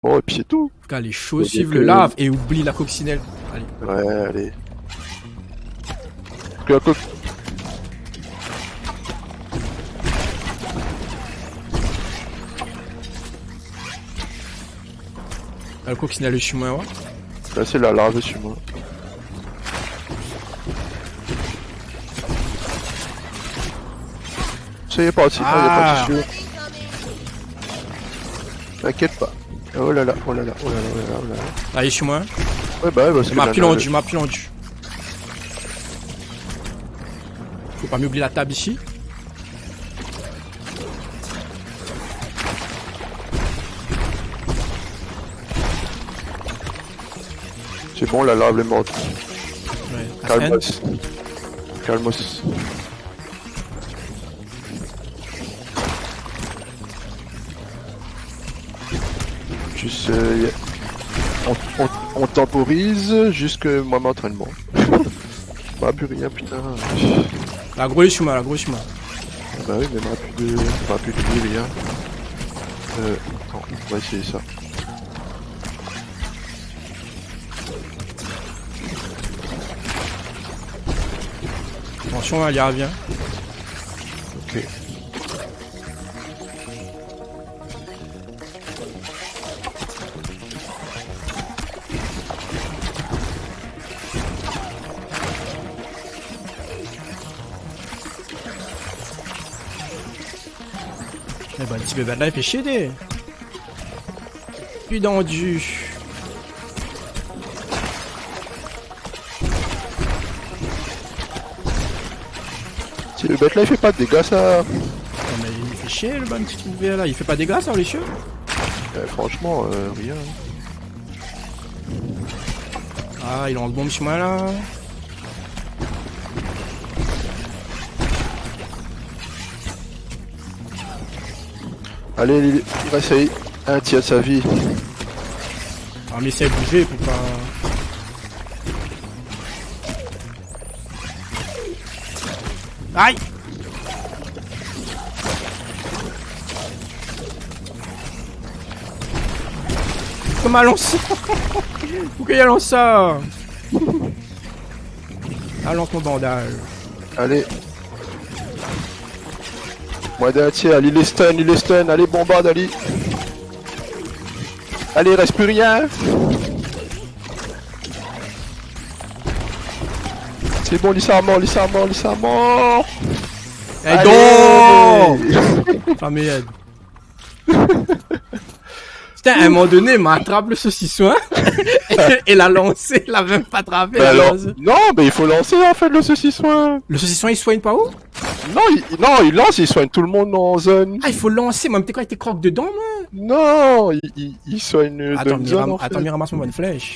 Bon, et puis c'est tout. Putain, les choses Ouais, suivent le lave et oublie la coccinelle. Allez. Ouais, allez. Que la coque. Ah, coccinelle est chez moi, ouais. Là, c'est la lave sur moi. Ça y est, pas, sinon, y a pas Ah. T'inquiète pas. Oh là là, oh là là, oh là là, oh là là, oh là là. Est chez moi. Ouais, bah Je que m'appuie la- en je m'appuie en du. Faut pas m'oublier la table ici. C'est bon, la lave est morte. Ouais. Calmos. Calmos. Juste, euh, on, on- on temporise jusque moi m'entraînement. bah plus rien putain. La grosse la grosse moi. Bah oui mais moi plus de, bah, plus de rien. Euh, attends, on va essayer ça. Attention, elle y revient. Ok. Eh ben, le petit bébé là, il fait chier des. Putain, du. Si le bête là il fait pas de dégâts ça. Oh, mais il fait chier le bon petit bébé là? Il fait pas des dégâts, ça, les chieux Euh, franchement, euh, rien. Ah, il lance bombe chez moi là. Allez, il, il va essayer un tiers sa vie. Ah, mais essaye de bouger pour pas. Aïe Comment elle lance ça Pourquoi elle lance ça Ah, lance mon bandage. Allez. Moi d'un tiers, allez, il est stun, il est stun, allez, bombarde, allez. Allez, il reste plus rien. C'est bon, Lisa à mort, Lisa à mort, Lisa à mort. Allez. donc Ah merde. Putain, à un moment donné, il m'attrape le saucisson et l'a lancé, il l'a même pas attrapé. Bah alors, non, mais il faut lancer en fait le saucisson. Le saucisson il soigne pas où? Non, il, non, il lance, il soigne tout le monde en zone. Ah, il faut lancer, moi, t'es quoi, il te croque dedans, moi? Non, il, il, il soigne Attends, de mais zone ram- en fait. attends, mais ramasse mon bonne flèche.